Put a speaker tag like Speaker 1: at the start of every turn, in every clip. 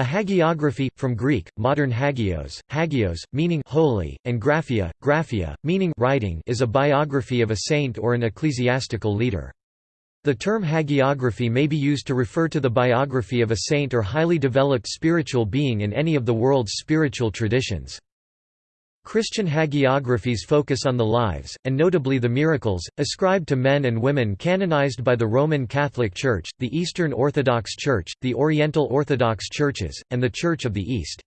Speaker 1: A hagiography, from Greek, modern hagios, hagios, meaning holy, and graphia, graphia, meaning writing is a biography of a saint or an ecclesiastical leader. The term hagiography may be used to refer to the biography of a saint or highly developed spiritual being in any of the world's spiritual traditions. Christian hagiographies focus on the lives, and notably the miracles, ascribed to men and women canonized by the Roman Catholic Church, the Eastern Orthodox Church, the Oriental Orthodox Churches, and the Church of the East.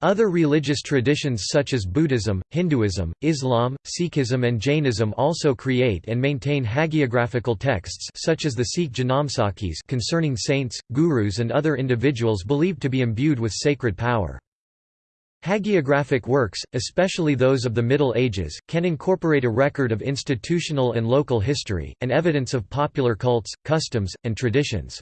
Speaker 1: Other religious traditions such as Buddhism, Hinduism, Islam, Sikhism and Jainism also create and maintain hagiographical texts such as the Sikh Janamsakhis concerning saints, gurus and other individuals believed to be imbued with sacred power. Hagiographic works, especially those of the Middle Ages, can incorporate a record of institutional and local history, and evidence of popular cults, customs, and traditions.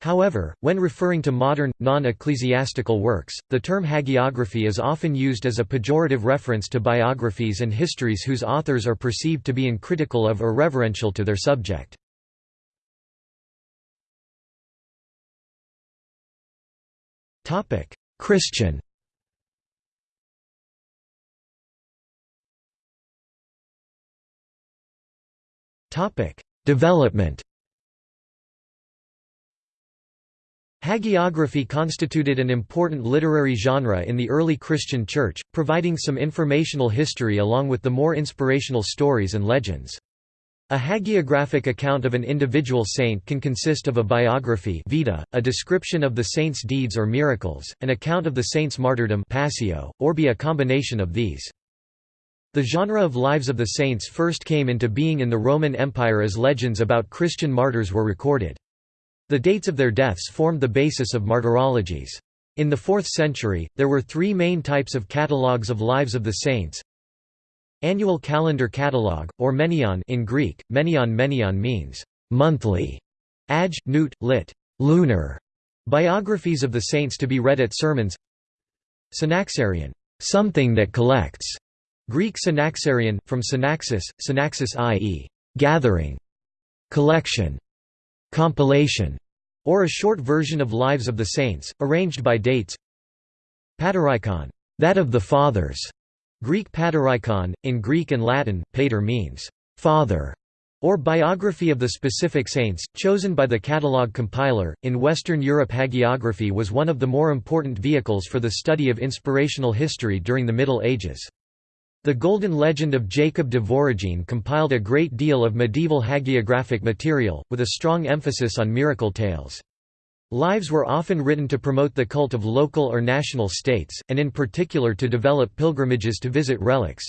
Speaker 1: However, when referring to modern, non-ecclesiastical works, the term hagiography is often used as a pejorative reference to biographies and histories whose authors are perceived to be uncritical of or reverential to their subject. Christian Development Hagiography constituted an important literary genre in the early Christian Church, providing some informational history along with the more inspirational stories and legends. A hagiographic account of an individual saint can consist of a biography vita, a description of the saint's deeds or miracles, an account of the saint's martyrdom passio, or be a combination of these. The genre of lives of the saints first came into being in the Roman Empire as legends about Christian martyrs were recorded. The dates of their deaths formed the basis of martyrologies. In the 4th century, there were three main types of catalogues of lives of the saints. Annual calendar catalogue, or menion in Greek, menion menion means monthly, ag, newt, lit. lunar, biographies of the saints to be read at sermons Synaxarion, something that collects, Greek synaxarion, from synaxis, synaxis i.e., gathering, collection, compilation, or a short version of Lives of the Saints, arranged by dates. Paterikon, that of the fathers. Greek paterikon, in Greek and Latin, pater means father, or biography of the specific saints, chosen by the catalogue compiler. In Western Europe, hagiography was one of the more important vehicles for the study of inspirational history during the Middle Ages. The Golden Legend of Jacob de Voragine compiled a great deal of medieval hagiographic material, with a strong emphasis on miracle tales. Lives were often written to promote the cult of local or national states, and in particular to develop pilgrimages to visit relics.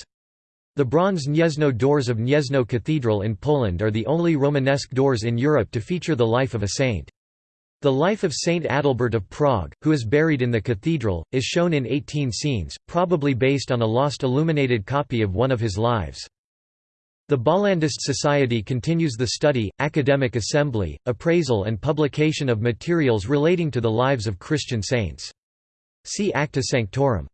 Speaker 1: The bronze Gniezno doors of Gniezno Cathedral in Poland are the only Romanesque doors in Europe to feature the life of a saint. The life of Saint Adalbert of Prague, who is buried in the cathedral, is shown in 18 scenes, probably based on a lost illuminated copy of one of his lives. The Bollandist Society continues the study, academic assembly, appraisal and publication of materials relating to the lives of Christian saints. See Acta Sanctorum.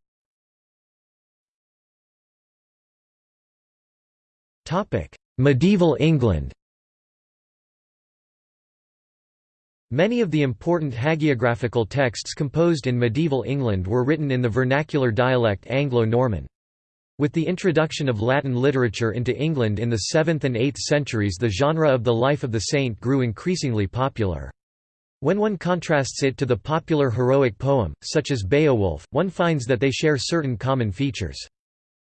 Speaker 1: Medieval England Many of the important hagiographical texts composed in medieval England were written in the vernacular dialect Anglo-Norman. With the introduction of Latin literature into England in the 7th and 8th centuries the genre of the life of the saint grew increasingly popular. When one contrasts it to the popular heroic poem, such as Beowulf, one finds that they share certain common features.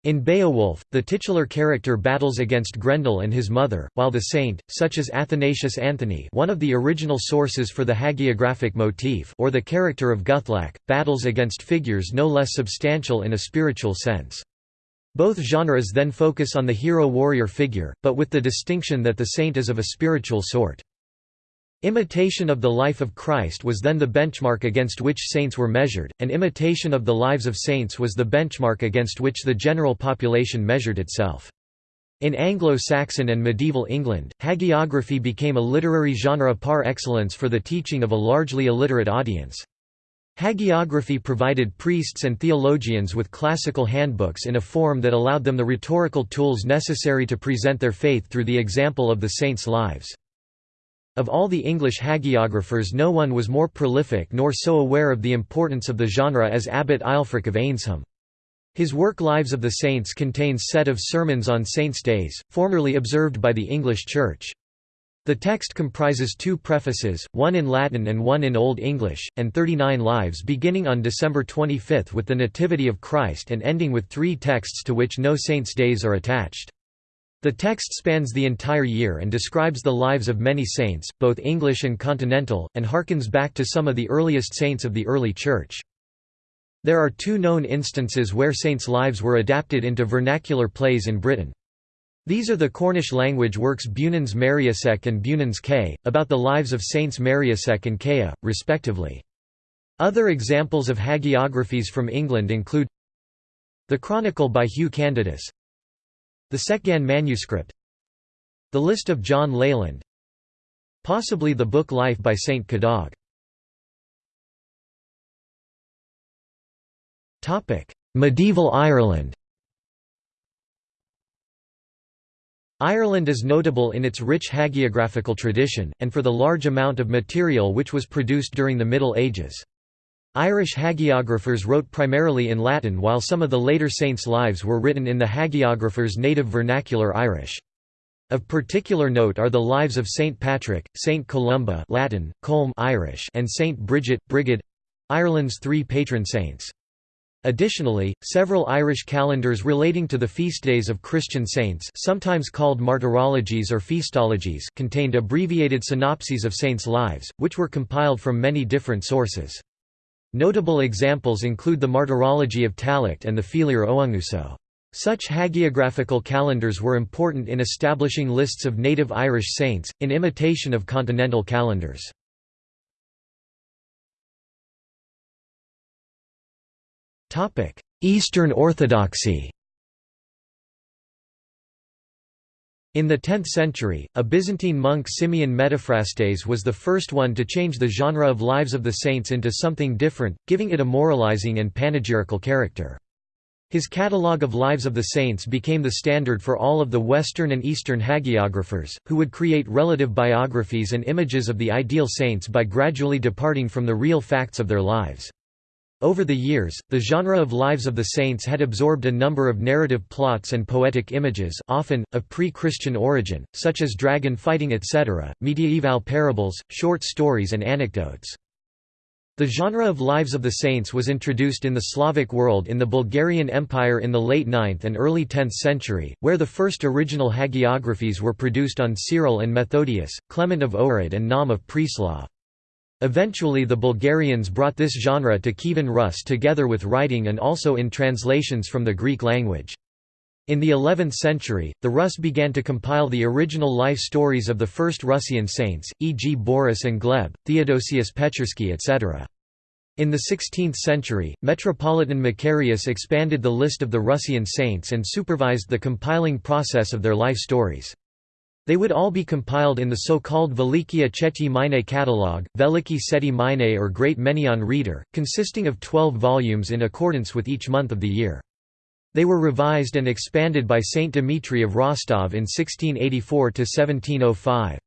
Speaker 1: In Beowulf, the titular character battles against Grendel and his mother, while the saint, such as Athanasius Anthony one of the original sources for the hagiographic motif or the character of Guthlac, battles against figures no less substantial in a spiritual sense. Both genres then focus on the hero-warrior figure, but with the distinction that the saint is of a spiritual sort. Imitation of the life of Christ was then the benchmark against which saints were measured, and imitation of the lives of saints was the benchmark against which the general population measured itself. In Anglo-Saxon and medieval England, hagiography became a literary genre par excellence for the teaching of a largely illiterate audience. Hagiography provided priests and theologians with classical handbooks in a form that allowed them the rhetorical tools necessary to present their faith through the example of the saints' lives. Of all the English hagiographers no one was more prolific nor so aware of the importance of the genre as Abbot Ælfric of Eynsham. His work Lives of the Saints contains set of sermons on saints' days, formerly observed by the English Church. The text comprises two prefaces, one in Latin and one in Old English, and 39 lives beginning on December 25 with the Nativity of Christ and ending with three texts to which no saints' days are attached. The text spans the entire year and describes the lives of many saints, both English and continental, and harkens back to some of the earliest saints of the early Church. There are two known instances where saints' lives were adapted into vernacular plays in Britain. These are the Cornish language works Beunans Meriasek and Bewnans Ke, about the lives of Saints Meriasek and Kea, respectively. Other examples of hagiographies from England include The Chronicle by Hugh Candidus The Secgan manuscript. The List of John Leland Possibly the book Life by Saint Cadoc. Medieval Ireland. Ireland is notable in its rich hagiographical tradition, and for the large amount of material which was produced during the Middle Ages. Irish hagiographers wrote primarily in Latin while some of the later saints' lives were written in the hagiographer's native vernacular Irish. Of particular note are the lives of Saint Patrick, Saint Columba Latin, Colm Irish and Saint Bridget, Brigid Ireland's three patron saints. Additionally, several Irish calendars relating to the feast days of Christian saints sometimes called martyrologies or feastologies contained abbreviated synopses of saints' lives, which were compiled from many different sources. Notable examples include the Martyrology of Tallaght and the Félire Óengusso. Such hagiographical calendars were important in establishing lists of native Irish saints, in imitation of continental calendars. Eastern Orthodoxy In the 10th century, a Byzantine monk Simeon Metaphrastes was the first one to change the genre of Lives of the Saints into something different, giving it a moralizing and panegyrical character. His catalogue of Lives of the Saints became the standard for all of the Western and Eastern hagiographers, who would create relative biographies and images of the ideal saints by gradually departing from the real facts of their lives. Over the years, the genre of Lives of the Saints had absorbed a number of narrative plots and poetic images often, of pre-Christian origin, such as dragon fighting etc., mediaeval parables, short stories and anecdotes. The genre of Lives of the Saints was introduced in the Slavic world in the Bulgarian Empire in the late 9th and early 10th century, where the first original hagiographies were produced on Cyril and Methodius, Clement of Ohrid and Naum of Preslav. Eventually the Bulgarians brought this genre to Kievan Rus together with writing and also in translations from the Greek language. In the 11th century, the Rus began to compile the original life stories of the first Russian saints, e.g. Boris and Gleb, Theodosius Petchersky etc. In the 16th century, Metropolitan Macarius expanded the list of the Russian saints and supervised the compiling process of their life stories. They would all be compiled in the so-called Velikia Cheti Mine catalogue, Veliki Seti Mine or Great Menaion Reader, consisting of 12 volumes in accordance with each month of the year. They were revised and expanded by Saint Dimitri of Rostov in 1684–1705.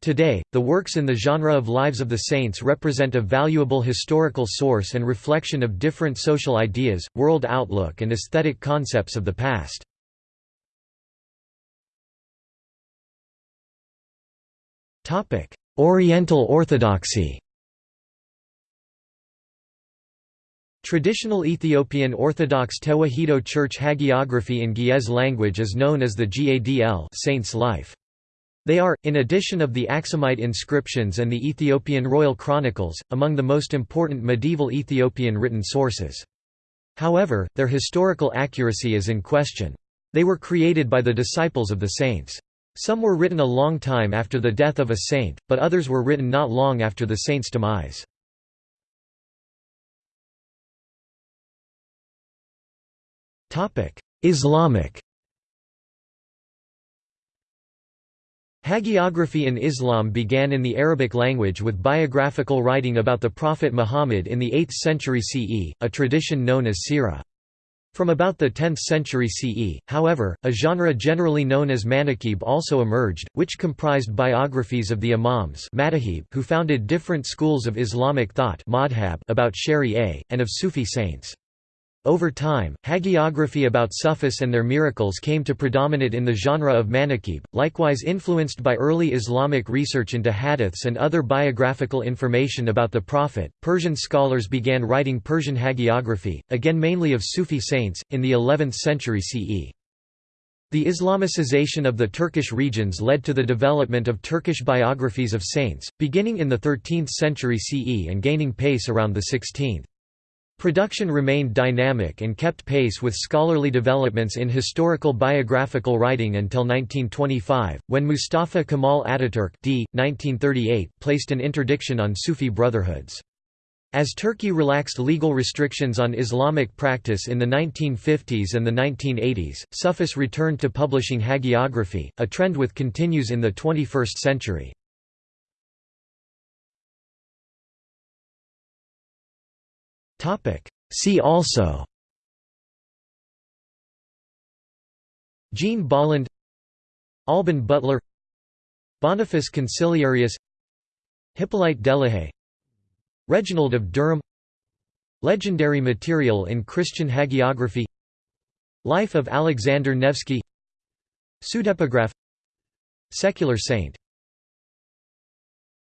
Speaker 1: Today, the works in the genre of Lives of the Saints represent a valuable historical source and reflection of different social ideas, world outlook and aesthetic concepts of the past. Oriental Orthodoxy Traditional Ethiopian Orthodox Tewahedo Church hagiography in Ge'ez language is known as the Gadl Saint's Life. They are, in addition of the Aksumite inscriptions and the Ethiopian Royal Chronicles, among the most important medieval Ethiopian written sources. However, their historical accuracy is in question. They were created by the disciples of the saints. Some were written a long time after the death of a saint, but others were written not long after the saint's demise. Islamic Hagiography in Islam began in the Arabic language with biographical writing about the Prophet Muhammad in the 8th century CE, a tradition known as Sirah. From about the 10th century CE, however, a genre generally known as manaqib also emerged, which comprised biographies of the imams who founded different schools of Islamic thought about Sharia, and of Sufi saints. Over time, hagiography about Sufis and their miracles came to predominate in the genre of manaqib, likewise influenced by early Islamic research into hadiths and other biographical information about the Prophet. Persian scholars began writing Persian hagiography, again mainly of Sufi saints, in the 11th century CE. The Islamicization of the Turkish regions led to the development of Turkish biographies of saints, beginning in the 13th century CE and gaining pace around the 16th. Production remained dynamic and kept pace with scholarly developments in historical biographical writing until 1925, when Mustafa Kemal Ataturk d. 1938 placed an interdiction on Sufi brotherhoods. As Turkey relaxed legal restrictions on Islamic practice in the 1950s and the 1980s, Sufis returned to publishing hagiography, a trend which continues in the 21st century. See also. Jean Bolland Alban Butler Boniface Consiliarius Hippolyte Delahaye Reginald of Durham Legendary material in Christian hagiography Life of Alexander Nevsky Pseudepigraph Secular saint